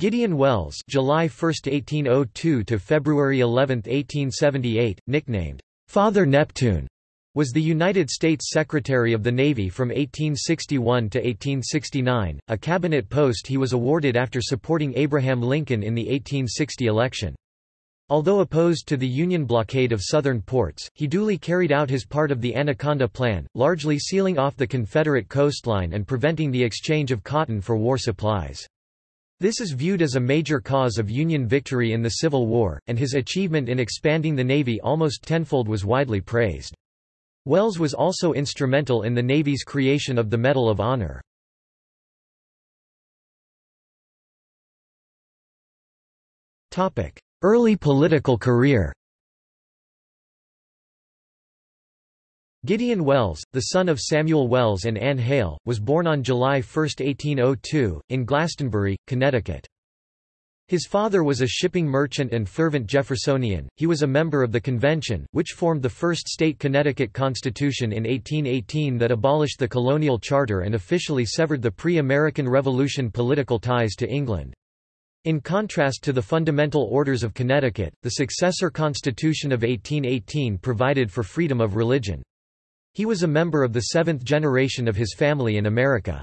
Gideon Welles July 1, 1802 to February 11, 1878, nicknamed Father Neptune, was the United States Secretary of the Navy from 1861 to 1869, a cabinet post he was awarded after supporting Abraham Lincoln in the 1860 election. Although opposed to the Union blockade of southern ports, he duly carried out his part of the Anaconda Plan, largely sealing off the Confederate coastline and preventing the exchange of cotton for war supplies. This is viewed as a major cause of Union victory in the Civil War, and his achievement in expanding the Navy almost tenfold was widely praised. Welles was also instrumental in the Navy's creation of the Medal of Honor. Early political career Gideon Welles, the son of Samuel Welles and Anne Hale, was born on July 1, 1802, in Glastonbury, Connecticut. His father was a shipping merchant and fervent Jeffersonian. He was a member of the convention, which formed the first state Connecticut Constitution in 1818 that abolished the colonial charter and officially severed the pre-American Revolution political ties to England. In contrast to the fundamental orders of Connecticut, the successor Constitution of 1818 provided for freedom of religion. He was a member of the seventh generation of his family in America.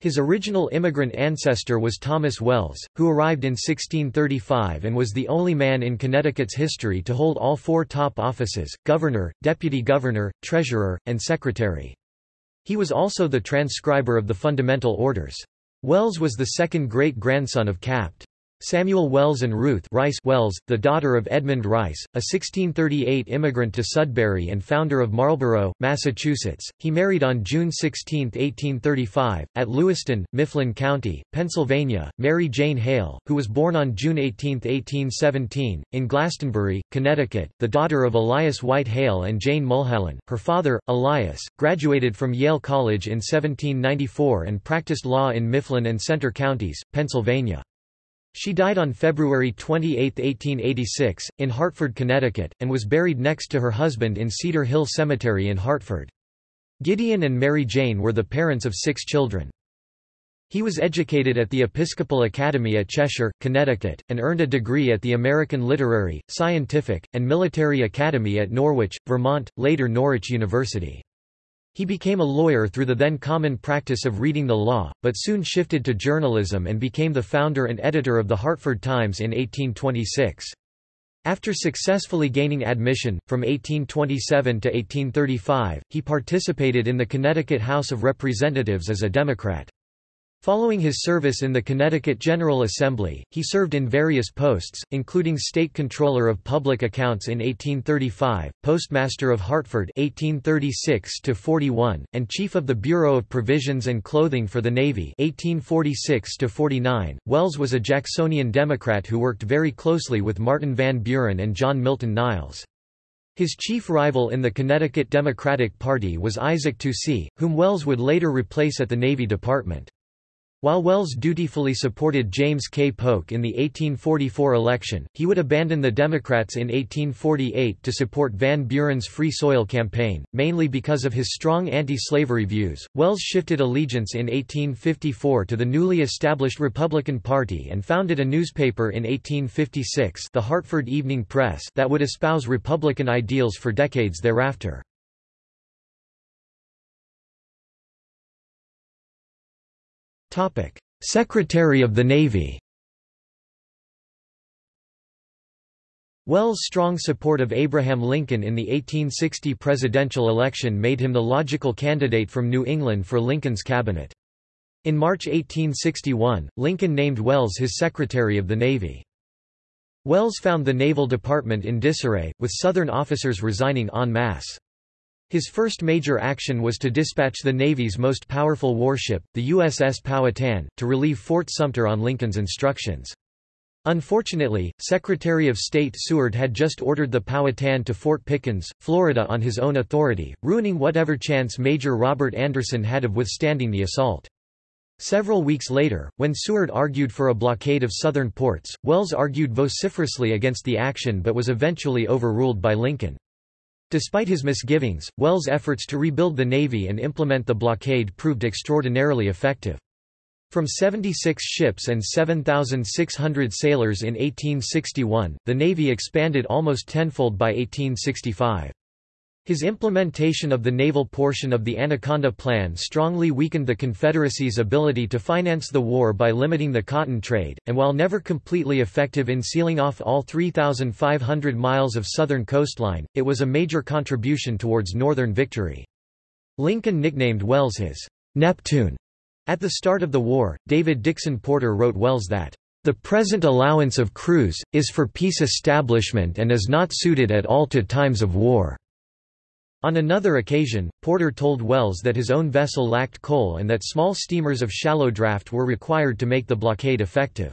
His original immigrant ancestor was Thomas Welles, who arrived in 1635 and was the only man in Connecticut's history to hold all four top offices, governor, deputy governor, treasurer, and secretary. He was also the transcriber of the fundamental orders. Welles was the second great-grandson of Capt. Samuel Welles and Ruth Rice Welles, the daughter of Edmund Rice, a 1638 immigrant to Sudbury and founder of Marlborough, Massachusetts. He married on June 16, 1835, at Lewistown, Mifflin County, Pennsylvania, Mary Jane Hale, who was born on June 18, 1817, in Glastonbury, Connecticut, the daughter of Elias White Hale and Jane Mulholland. Her father, Elias, graduated from Yale College in 1794 and practiced law in Mifflin and Centre counties, Pennsylvania. She died on February 28, 1886, in Hartford, Connecticut, and was buried next to her husband in Cedar Hill Cemetery in Hartford. Gideon and Mary Jane were the parents of six children. He was educated at the Episcopal Academy at Cheshire, Connecticut, and earned a degree at the American Literary, Scientific, and Military Academy at Norwich, Vermont, later Norwich University. He became a lawyer through the then common practice of reading the law, but soon shifted to journalism and became the founder and editor of the Hartford Times in 1826. After successfully gaining admission, from 1827 to 1835, he participated in the Connecticut House of Representatives as a Democrat. Following his service in the Connecticut General Assembly, he served in various posts, including State Controller of Public Accounts in 1835, Postmaster of Hartford 1836 and Chief of the Bureau of Provisions and Clothing for the Navy 1846 -49. Welles was a Jacksonian Democrat who worked very closely with Martin Van Buren and John Milton Niles. His chief rival in the Connecticut Democratic Party was Isaac Toucey, whom Welles would later replace at the Navy Department. While Welles dutifully supported James K. Polk in the 1844 election, he would abandon the Democrats in 1848 to support Van Buren's Free Soil campaign, mainly because of his strong anti-slavery views. Welles shifted allegiance in 1854 to the newly established Republican Party and founded a newspaper in 1856, the Hartford Evening Press, that would espouse Republican ideals for decades thereafter. Secretary of the Navy Welles' strong support of Abraham Lincoln in the 1860 presidential election made him the logical candidate from New England for Lincoln's cabinet. In March 1861, Lincoln named Welles his Secretary of the Navy. Welles found the Naval Department in disarray, with Southern officers resigning en masse. His first major action was to dispatch the Navy's most powerful warship, the USS Powhatan, to relieve Fort Sumter on Lincoln's instructions. Unfortunately, Secretary of State Seward had just ordered the Powhatan to Fort Pickens, Florida on his own authority, ruining whatever chance Major Robert Anderson had of withstanding the assault. Several weeks later, when Seward argued for a blockade of southern ports, Welles argued vociferously against the action but was eventually overruled by Lincoln. Despite his misgivings, Welles' efforts to rebuild the Navy and implement the blockade proved extraordinarily effective. From 76 ships and 7,600 sailors in 1861, the Navy expanded almost tenfold by 1865. His implementation of the naval portion of the Anaconda Plan strongly weakened the Confederacy's ability to finance the war by limiting the cotton trade, and while never completely effective in sealing off all 3,500 miles of southern coastline, it was a major contribution towards Northern victory. Lincoln nicknamed Welles his Neptune. At the start of the war, David Dixon Porter wrote Welles that, "...the present allowance of crews, is for peace establishment and is not suited at all to times of war." On another occasion, Porter told Welles that his own vessel lacked coal and that small steamers of shallow draft were required to make the blockade effective.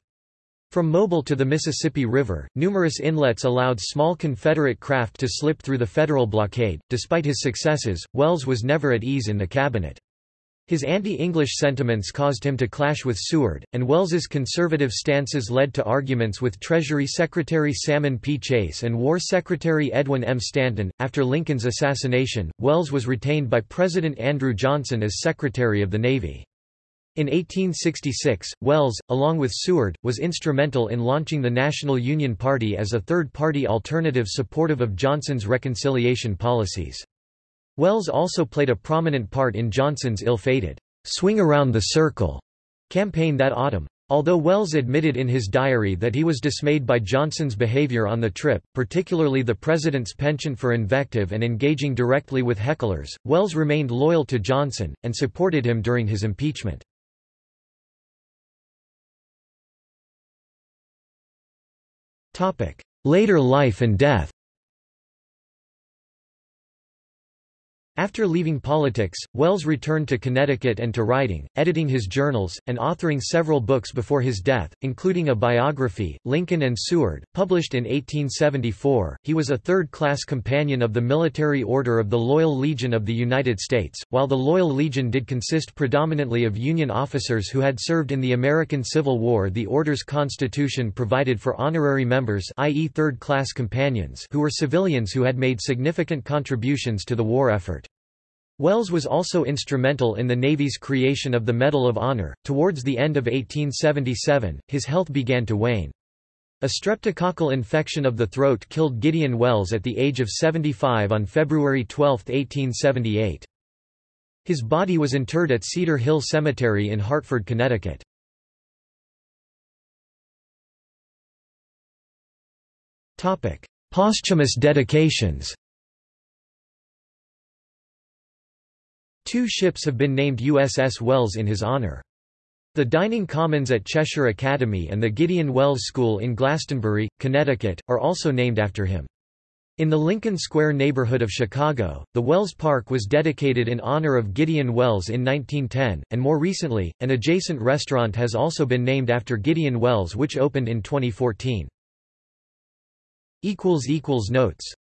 From Mobile to the Mississippi River, numerous inlets allowed small Confederate craft to slip through the Federal blockade. Despite his successes, Welles was never at ease in the cabinet. His anti-English sentiments caused him to clash with Seward, and Welles's conservative stances led to arguments with Treasury Secretary Salmon P. Chase and War Secretary Edwin M. Stanton. After Lincoln's assassination, Welles was retained by President Andrew Johnson as Secretary of the Navy. In 1866, Welles, along with Seward, was instrumental in launching the National Union Party as a third-party alternative supportive of Johnson's reconciliation policies. Welles also played a prominent part in Johnson's ill-fated, "'Swing Around the Circle' campaign that autumn. Although Welles admitted in his diary that he was dismayed by Johnson's behavior on the trip, particularly the president's penchant for invective and engaging directly with hecklers, Welles remained loyal to Johnson, and supported him during his impeachment. Later life and death After leaving politics, Welles returned to Connecticut and to writing, editing his journals, and authoring several books before his death, including a biography, Lincoln and Seward, published in 1874. He was a third-class companion of the Military Order of the Loyal Legion of the United States, while the Loyal Legion did consist predominantly of Union officers who had served in the American Civil War. The Order's constitution provided for honorary members, i.e., third-class companions, who were civilians who had made significant contributions to the war effort. Welles was also instrumental in the Navy's creation of the Medal of Honor. Towards the end of 1877, his health began to wane. A streptococcal infection of the throat killed Gideon Welles at the age of 75 on February 12, 1878. His body was interred at Cedar Hill Cemetery in Hartford, Connecticut. Posthumous dedications Two ships have been named USS Welles in his honor. The Dining Commons at Cheshire Academy and the Gideon Welles School in Glastonbury, Connecticut, are also named after him. In the Lincoln Square neighborhood of Chicago, the Welles Park was dedicated in honor of Gideon Welles in 1910, and more recently, an adjacent restaurant has also been named after Gideon Welles which opened in 2014. Notes